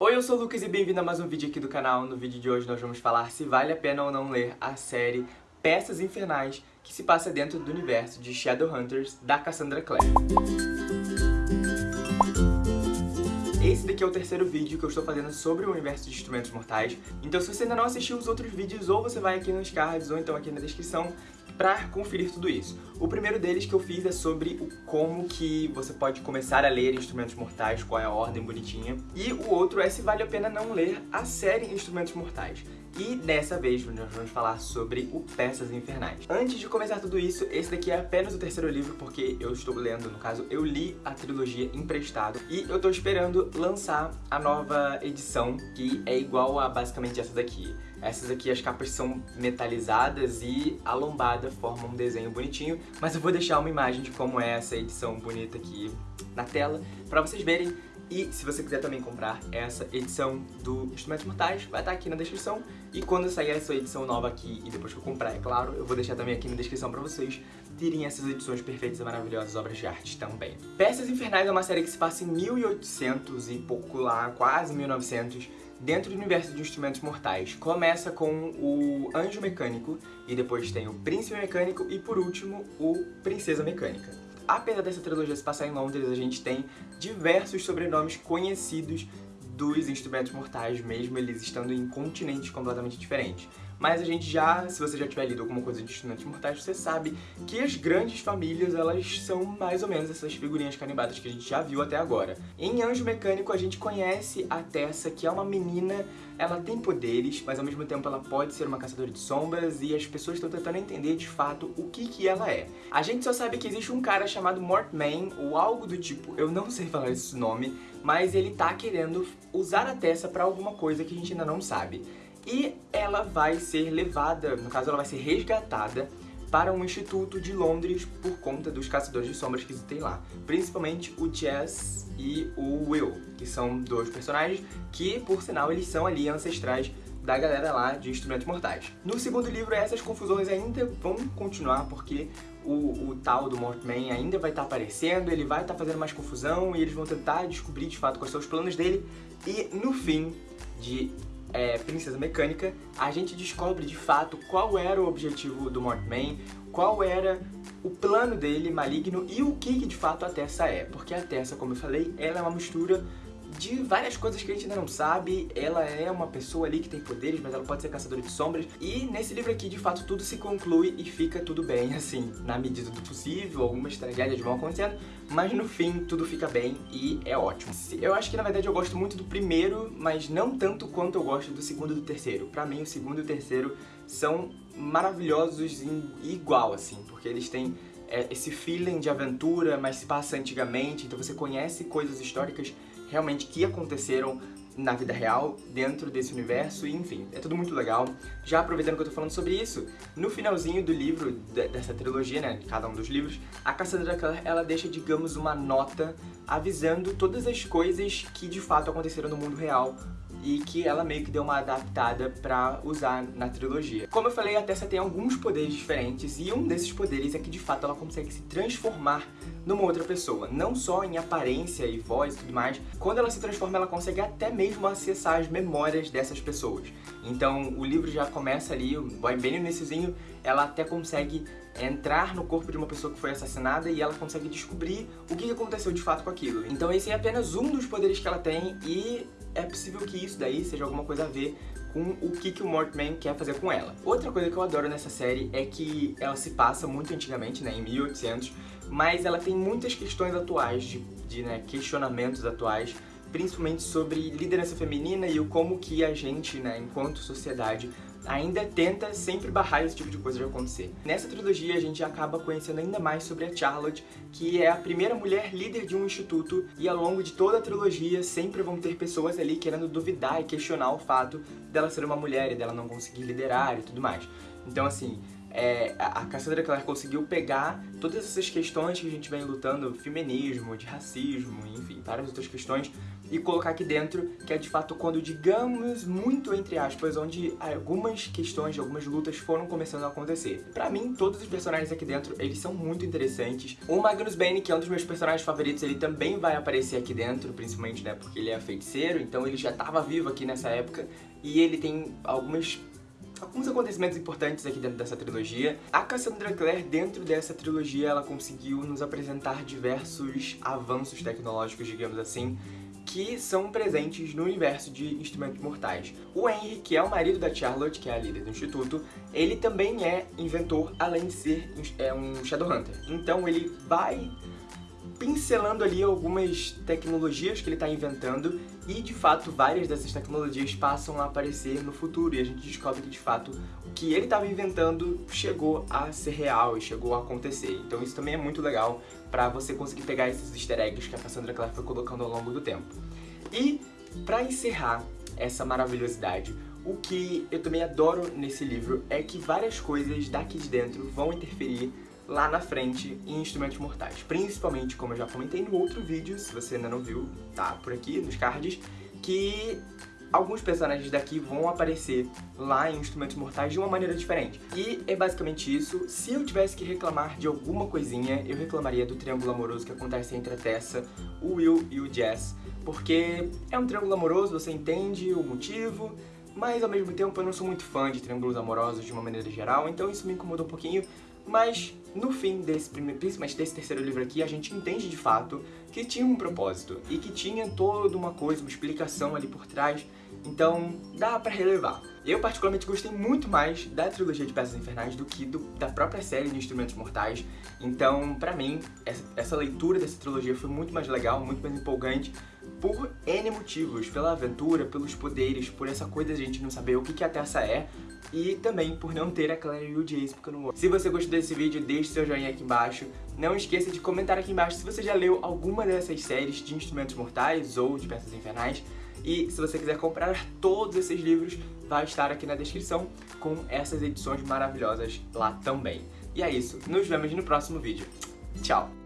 Oi, eu sou o Lucas e bem-vindo a mais um vídeo aqui do canal. No vídeo de hoje nós vamos falar se vale a pena ou não ler a série Peças Infernais, que se passa dentro do universo de Shadowhunters, da Cassandra Clare. Esse daqui é o terceiro vídeo que eu estou fazendo sobre o universo de Instrumentos Mortais. Então se você ainda não assistiu os outros vídeos, ou você vai aqui nos cards, ou então aqui na descrição, para conferir tudo isso. O primeiro deles que eu fiz é sobre o como que você pode começar a ler Instrumentos Mortais, qual é a ordem bonitinha. E o outro é se vale a pena não ler a série Instrumentos Mortais. E dessa vez nós vamos falar sobre o Peças Infernais. Antes de começar tudo isso, esse daqui é apenas o terceiro livro, porque eu estou lendo, no caso, eu li a trilogia emprestado. E eu estou esperando lançar a nova edição, que é igual a basicamente essa daqui. Essas aqui, as capas são metalizadas e a lombada forma um desenho bonitinho, mas eu vou deixar uma imagem de como é essa edição bonita aqui na tela, pra vocês verem. E se você quiser também comprar essa edição do Instrumentos Mortais, vai estar aqui na descrição. E quando sair essa edição nova aqui, e depois que eu comprar, é claro, eu vou deixar também aqui na descrição pra vocês terem essas edições perfeitas e maravilhosas obras de arte também. Peças Infernais é uma série que se passa em 1800 e pouco lá, quase 1900, dentro do universo de Instrumentos Mortais. Começa com o Anjo Mecânico, e depois tem o Príncipe Mecânico, e por último, o Princesa Mecânica. Apesar dessa trilogia se passar em Londres, a gente tem diversos sobrenomes conhecidos dos Instrumentos Mortais, mesmo eles estando em continentes completamente diferentes. Mas a gente já, se você já tiver lido alguma coisa de Instrumentos Mortais, você sabe que as grandes famílias, elas são mais ou menos essas figurinhas carimbadas que a gente já viu até agora. Em Anjo Mecânico, a gente conhece a Tessa, que é uma menina, ela tem poderes, mas ao mesmo tempo ela pode ser uma caçadora de sombras, e as pessoas estão tentando entender de fato o que que ela é. A gente só sabe que existe um cara chamado Mortman, ou algo do tipo, eu não sei falar esse nome, mas ele tá querendo usar a Tessa pra alguma coisa que a gente ainda não sabe e ela vai ser levada, no caso ela vai ser resgatada para um instituto de Londres por conta dos caçadores de sombras que existem lá. Principalmente o Jess e o Will, que são dois personagens que, por sinal, eles são ali ancestrais da galera lá de Instrumentos Mortais. No segundo livro, essas confusões ainda vão continuar, porque o, o tal do Mortman ainda vai estar tá aparecendo, ele vai estar tá fazendo mais confusão, e eles vão tentar descobrir de fato quais são os planos dele, e no fim de é, Princesa Mecânica, a gente descobre de fato qual era o objetivo do Mortman, qual era o plano dele maligno e o que, que de fato a Tessa é. Porque a Tessa, como eu falei, ela é uma mistura de várias coisas que a gente ainda não sabe. Ela é uma pessoa ali que tem poderes, mas ela pode ser caçadora de sombras. E nesse livro aqui, de fato, tudo se conclui e fica tudo bem, assim, na medida do possível. Algumas tragédias vão acontecendo, mas no fim tudo fica bem e é ótimo. Eu acho que, na verdade, eu gosto muito do primeiro, mas não tanto quanto eu gosto do segundo e do terceiro. Pra mim, o segundo e o terceiro são maravilhosos igual, assim, porque eles têm é, esse feeling de aventura, mas se passa antigamente, então você conhece coisas históricas realmente que aconteceram na vida real, dentro desse universo, e enfim, é tudo muito legal. Já aproveitando que eu tô falando sobre isso, no finalzinho do livro, dessa trilogia, né, cada um dos livros, a Cassandra Clare, ela deixa, digamos, uma nota avisando todas as coisas que de fato aconteceram no mundo real e que ela meio que deu uma adaptada pra usar na trilogia. Como eu falei, a Tessa tem alguns poderes diferentes e um desses poderes é que de fato ela consegue se transformar numa outra pessoa, não só em aparência e voz e tudo mais, quando ela se transforma ela consegue até mesmo acessar as memórias dessas pessoas. Então o livro já começa ali, bem no iníciozinho, ela até consegue entrar no corpo de uma pessoa que foi assassinada e ela consegue descobrir o que aconteceu de fato com aquilo. Então esse é apenas um dos poderes que ela tem e é possível que isso daí seja alguma coisa a ver com o que, que o Mortman quer fazer com ela. Outra coisa que eu adoro nessa série é que ela se passa muito antigamente, né, em 1800, mas ela tem muitas questões atuais, de, de né, questionamentos atuais, principalmente sobre liderança feminina e o como que a gente, né, enquanto sociedade, ainda tenta sempre barrar esse tipo de coisa de acontecer. Nessa trilogia a gente acaba conhecendo ainda mais sobre a Charlotte, que é a primeira mulher líder de um instituto e ao longo de toda a trilogia sempre vão ter pessoas ali querendo duvidar e questionar o fato dela ser uma mulher e dela não conseguir liderar e tudo mais. Então assim, é, a Cassandra Clare conseguiu pegar todas essas questões que a gente vem lutando, feminismo, de racismo, enfim, várias outras questões, e colocar aqui dentro, que é de fato quando, digamos, muito entre aspas, onde algumas questões, algumas lutas foram começando a acontecer. Pra mim, todos os personagens aqui dentro, eles são muito interessantes. O Magnus Bane, que é um dos meus personagens favoritos, ele também vai aparecer aqui dentro, principalmente, né, porque ele é feiticeiro, então ele já estava vivo aqui nessa época, e ele tem algumas alguns acontecimentos importantes aqui dentro dessa trilogia. A Cassandra Clare, dentro dessa trilogia, ela conseguiu nos apresentar diversos avanços tecnológicos, digamos assim, que são presentes no universo de Instrumentos Mortais. O Henry, que é o marido da Charlotte, que é a líder do instituto, ele também é inventor, além de ser é um Shadowhunter. Então ele vai pincelando ali algumas tecnologias que ele está inventando e, de fato, várias dessas tecnologias passam a aparecer no futuro e a gente descobre que, de fato, o que ele estava inventando chegou a ser real e chegou a acontecer. Então isso também é muito legal para você conseguir pegar esses easter eggs que a Cassandra Clare foi colocando ao longo do tempo. E, para encerrar essa maravilhosidade, o que eu também adoro nesse livro é que várias coisas daqui de dentro vão interferir lá na frente em Instrumentos Mortais. Principalmente, como eu já comentei no outro vídeo, se você ainda não viu, tá por aqui nos cards, que alguns personagens daqui vão aparecer lá em Instrumentos Mortais de uma maneira diferente. E é basicamente isso. Se eu tivesse que reclamar de alguma coisinha, eu reclamaria do triângulo amoroso que acontece entre a Tessa, o Will e o Jess, porque é um triângulo amoroso, você entende o motivo, mas ao mesmo tempo eu não sou muito fã de triângulos amorosos de uma maneira geral, então isso me incomoda um pouquinho, mas no fim desse primeiro, principalmente desse terceiro livro aqui, a gente entende de fato que tinha um propósito e que tinha toda uma coisa, uma explicação ali por trás, então dá pra relevar. Eu particularmente gostei muito mais da trilogia de Peças Infernais do que do, da própria série de Instrumentos Mortais, então pra mim essa, essa leitura dessa trilogia foi muito mais legal, muito mais empolgante, por N motivos, pela aventura, pelos poderes, por essa coisa de a gente não saber o que, que a Tessa é, e também por não ter a Claire e o Jace, porque eu não. Se você gostou desse vídeo, deixe seu joinha aqui embaixo. Não esqueça de comentar aqui embaixo se você já leu alguma dessas séries de Instrumentos Mortais ou de Peças Infernais. E se você quiser comprar todos esses livros, vai estar aqui na descrição com essas edições maravilhosas lá também. E é isso, nos vemos no próximo vídeo. Tchau!